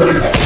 Yeah.